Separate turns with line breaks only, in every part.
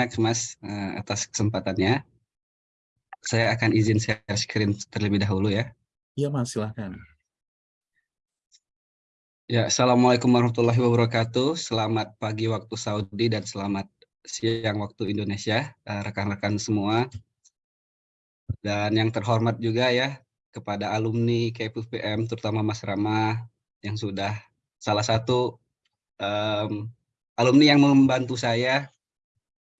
banyak Mas uh, atas kesempatannya. Saya akan izin share screen terlebih dahulu ya.
Iya Mas, silahkan.
Ya, Assalamualaikum warahmatullahi wabarakatuh. Selamat pagi waktu Saudi dan selamat siang waktu Indonesia, eh, rekan-rekan uh, semua. Dan yang terhormat juga ya, kepada alumni KPUPM, terutama Mas Rama, yang sudah salah satu um, alumni yang membantu saya,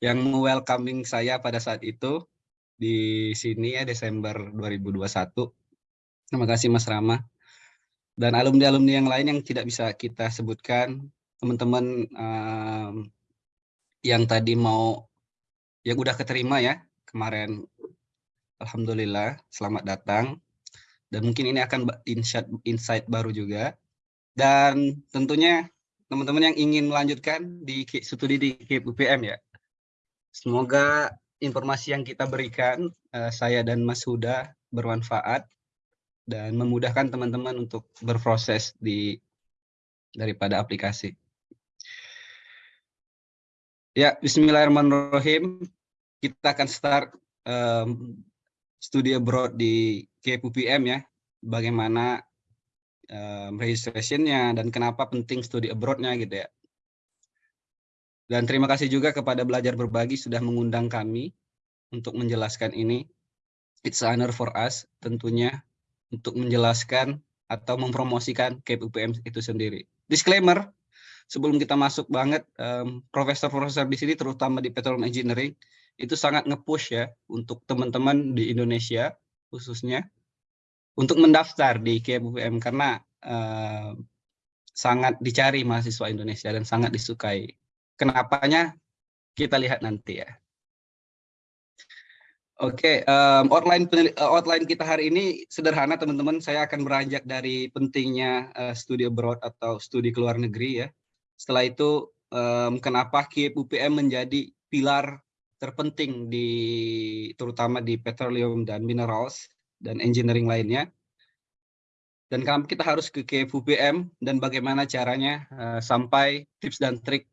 yang welcoming saya pada saat itu di sini ya Desember 2021. Terima kasih Mas Rama. Dan alumni-alumni yang lain yang tidak bisa kita sebutkan, teman-teman um, yang tadi mau, yang udah keterima ya kemarin, Alhamdulillah, selamat datang. Dan mungkin ini akan insight, insight baru juga. Dan tentunya teman-teman yang ingin melanjutkan di studi di KPUPM ya. Semoga informasi yang kita berikan, uh, saya dan Mas Huda bermanfaat dan memudahkan teman-teman untuk berproses di daripada aplikasi. Ya, Bismillahirrahmanirrahim. Kita akan start um, studi abroad di KPUPM ya. Bagaimana um, registrationnya dan kenapa penting studi abroad-nya gitu ya. Dan terima kasih juga kepada Belajar Berbagi sudah mengundang kami untuk menjelaskan ini. It's honor for us tentunya untuk menjelaskan atau mempromosikan KPUPM itu sendiri. Disclaimer, sebelum kita masuk banget, profesor-profesor um, di sini terutama di Petroleum Engineering itu sangat nge-push ya untuk teman-teman di Indonesia khususnya untuk mendaftar di KPUPM karena uh, sangat dicari mahasiswa Indonesia dan sangat disukai. Kenapanya kita lihat nanti ya. Oke, um, outline outline kita hari ini sederhana teman-teman. Saya akan beranjak dari pentingnya uh, studi abroad atau studi ke luar negeri ya. Setelah itu um, kenapa KIP menjadi pilar terpenting di terutama di petroleum dan minerals dan engineering lainnya. Dan kenapa kita harus ke KFUPM dan bagaimana caranya uh, sampai tips dan trik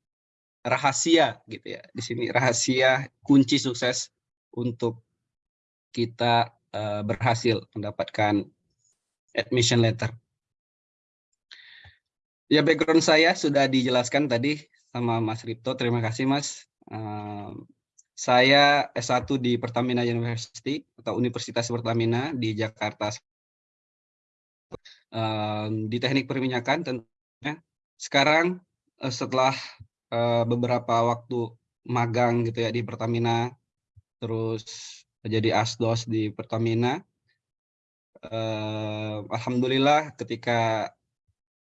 rahasia gitu ya. Di sini rahasia kunci sukses untuk kita uh, berhasil mendapatkan admission letter. Ya background saya sudah dijelaskan tadi sama Mas Ripto. Terima kasih Mas. Uh, saya S1 di Pertamina University atau Universitas Pertamina di Jakarta. Um, di teknik perminyakan tentunya. Sekarang uh, setelah uh, beberapa waktu magang gitu ya di Pertamina, terus jadi asdos di Pertamina, uh, Alhamdulillah ketika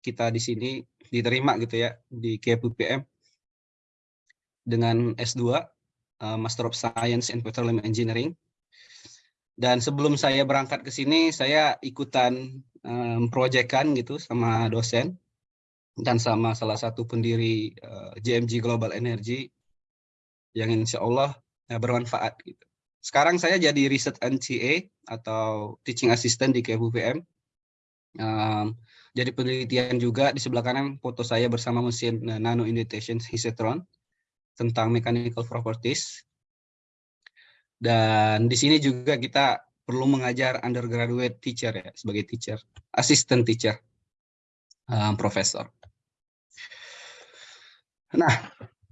kita di sini diterima gitu ya di KPUPM dengan S2 uh, Master of Science in Petroleum Engineering. Dan sebelum saya berangkat ke sini, saya ikutan um, proyekan gitu sama dosen dan sama salah satu pendiri uh, eh, JMG Global Energy yang insya Allah ya, bermanfaat. Gitu. Sekarang saya jadi research NCA atau teaching assistant di KBUPM. Um, jadi penelitian juga di sebelah kanan foto saya bersama mesin uh, nano indentation Hisatron tentang mechanical properties. Dan di sini juga kita perlu mengajar undergraduate teacher ya, sebagai teacher, assistant teacher, um, profesor. Nah,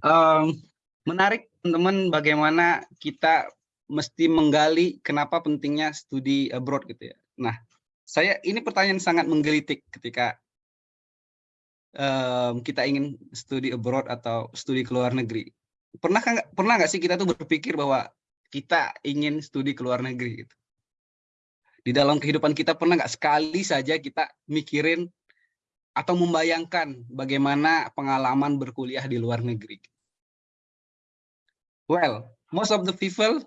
um, menarik teman-teman bagaimana kita mesti menggali kenapa pentingnya studi abroad gitu ya. Nah, saya ini pertanyaan sangat menggelitik ketika um, kita ingin studi abroad atau studi ke luar negeri. Pernah nggak pernah nggak sih kita tuh berpikir bahwa kita ingin studi ke luar negeri gitu? Di dalam kehidupan kita pernah nggak sekali saja kita mikirin atau membayangkan bagaimana pengalaman berkuliah di luar negeri? Well, most of the people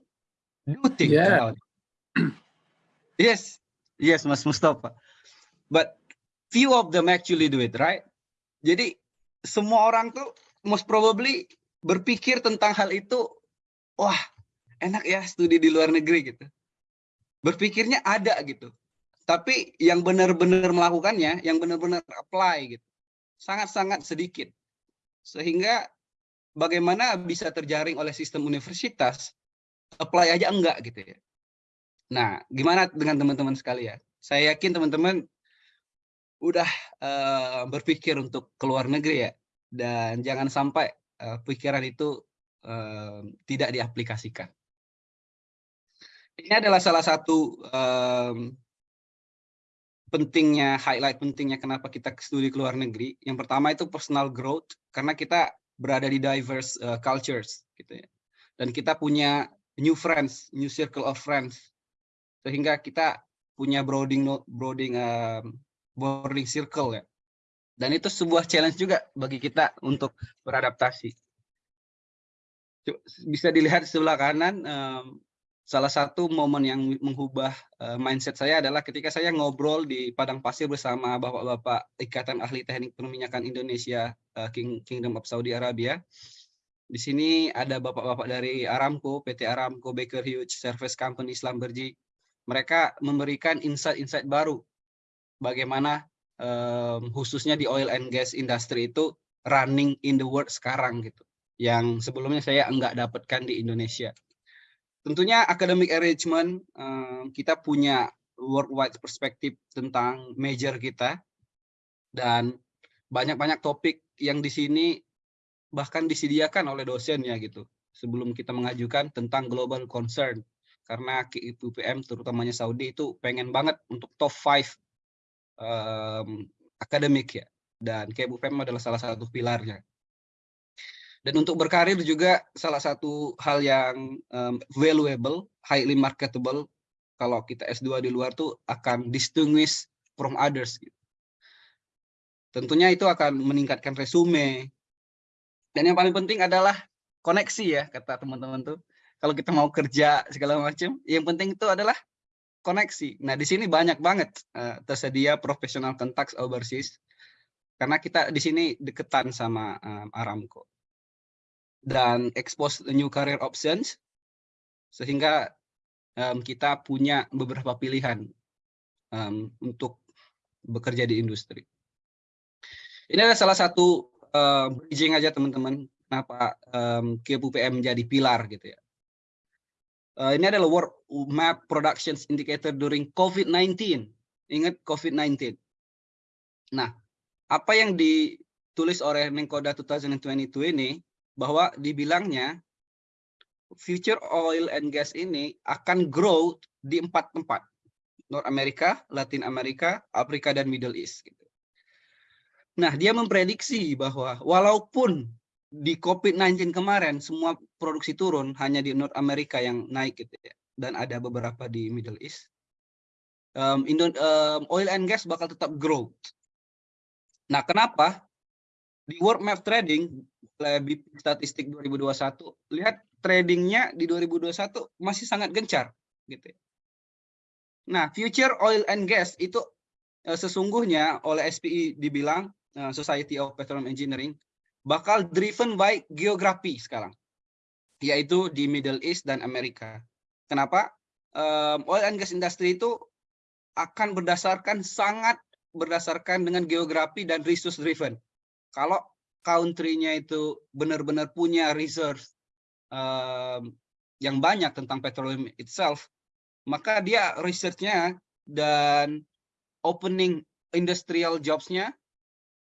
do think yeah. about it. yes, yes, Mas Mustafa. But few of them actually do it, right? Jadi semua orang tuh most probably berpikir tentang hal itu, wah enak ya studi di luar negeri gitu. Berpikirnya ada gitu. Tapi yang benar-benar melakukannya, yang benar-benar apply gitu, sangat-sangat sedikit. Sehingga bagaimana bisa terjaring oleh sistem universitas, apply aja enggak gitu ya. Nah, gimana dengan teman-teman sekalian? Saya yakin teman-teman udah uh, berpikir untuk keluar negeri ya, dan jangan sampai uh, pikiran itu uh, tidak diaplikasikan. Ini adalah salah satu um, pentingnya, highlight pentingnya kenapa kita studi ke luar negeri. Yang pertama itu personal growth, karena kita berada di diverse uh, cultures, gitu ya. Dan kita punya new friends, new circle of friends, sehingga kita punya broadening broadening um, boarding circle ya. Dan itu sebuah challenge juga bagi kita untuk beradaptasi. Bisa dilihat di sebelah kanan, um, salah satu momen yang mengubah uh, mindset saya adalah ketika saya ngobrol di padang pasir bersama bapak-bapak Ikatan Ahli Teknik Perminyakan Indonesia uh, King, Kingdom of Saudi Arabia. Di sini ada bapak-bapak dari Aramco, PT Aramco, Baker Hughes, Service Company, Slamberji. Mereka memberikan insight-insight baru bagaimana um, khususnya di oil and gas industry itu running in the world sekarang gitu. Yang sebelumnya saya enggak dapatkan di Indonesia. Tentunya academic arrangement kita punya worldwide perspektif tentang major kita dan banyak-banyak topik yang di sini bahkan disediakan oleh dosen ya gitu sebelum kita mengajukan tentang global concern. Karena KIPUPM terutamanya Saudi itu pengen banget untuk top 5 um, akademik ya. Dan KIPUPM adalah salah satu pilarnya dan untuk berkarir juga salah satu hal yang um, valuable, highly marketable, kalau kita S2 di luar tuh akan distinguish from others. Gitu. Tentunya itu akan meningkatkan resume. Dan yang paling penting adalah koneksi ya, kata teman-teman tuh. Kalau kita mau kerja segala macam, yang penting itu adalah koneksi. Nah, di sini banyak banget uh, tersedia profesional contacts overseas karena kita di sini deketan sama um, Aramco dan expose new career options sehingga um, kita punya beberapa pilihan um, untuk bekerja di industri. Ini adalah salah satu uh, bridging aja teman-teman kenapa um, KPUPM menjadi pilar gitu ya. Uh, ini adalah work map productions indicator during COVID-19. Ingat COVID-19. Nah, apa yang ditulis oleh Menkoda 2022 ini bahwa dibilangnya future oil and gas ini akan grow di empat tempat. North America, Latin America, Afrika, dan Middle East. Gitu. Nah, dia memprediksi bahwa walaupun di COVID-19 kemarin semua produksi turun, hanya di North America yang naik gitu ya, dan ada beberapa di Middle East, um, um, oil and gas bakal tetap grow. Nah, kenapa? Di World Map Trading, lebih statistik 2021, lihat tradingnya di 2021 masih sangat gencar. gitu. Ya. Nah, future oil and gas itu uh, sesungguhnya oleh SPI dibilang, uh, Society of Petroleum Engineering, bakal driven by geografi sekarang, yaitu di Middle East dan Amerika. Kenapa? Um, oil and gas industry itu akan berdasarkan sangat berdasarkan dengan geografi dan resource driven kalau country-nya itu benar-benar punya reserve um, yang banyak tentang petroleum itself, maka dia research-nya dan opening industrial jobs-nya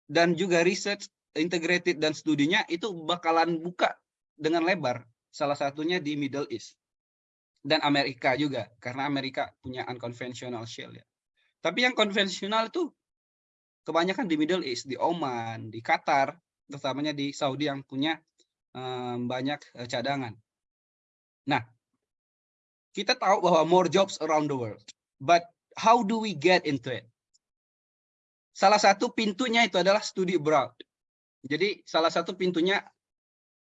dan juga research integrated dan studinya itu bakalan buka dengan lebar. Salah satunya di Middle East dan Amerika juga karena Amerika punya unconventional shale ya. Tapi yang konvensional itu kebanyakan di Middle East, di Oman, di Qatar, terutamanya di Saudi yang punya um, banyak cadangan. Nah, kita tahu bahwa more jobs around the world, but how do we get into it? Salah satu pintunya itu adalah studi abroad. Jadi salah satu pintunya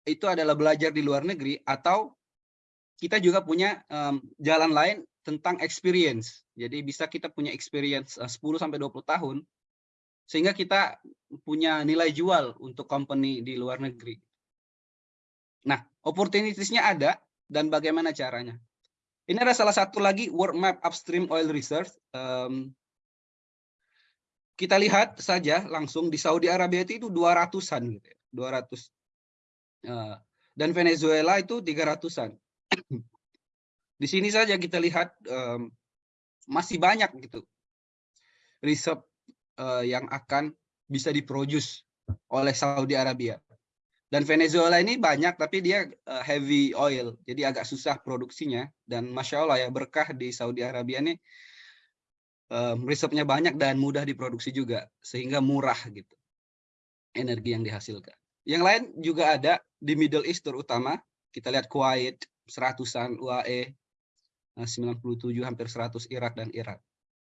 itu adalah belajar di luar negeri atau kita juga punya um, jalan lain tentang experience. Jadi bisa kita punya experience uh, 10 sampai 20 tahun sehingga kita punya nilai jual untuk company di luar negeri. Nah, opportunitiesnya ada dan bagaimana caranya? Ini ada salah satu lagi world map upstream oil reserve. Um, kita lihat saja langsung di Saudi Arabia itu 200-an gitu ya. 200 Uh, dan Venezuela itu 300-an. Di sini saja kita lihat um, masih banyak gitu reserve uh, yang akan bisa diproduce oleh Saudi Arabia. Dan Venezuela ini banyak tapi dia uh, heavy oil, jadi agak susah produksinya. Dan masya Allah ya berkah di Saudi Arabia ini reserve-nya banyak dan mudah diproduksi juga, sehingga murah gitu energi yang dihasilkan. Yang lain juga ada di Middle East terutama, kita lihat Kuwait, seratusan UAE, 97 hampir 100 Irak dan Irak.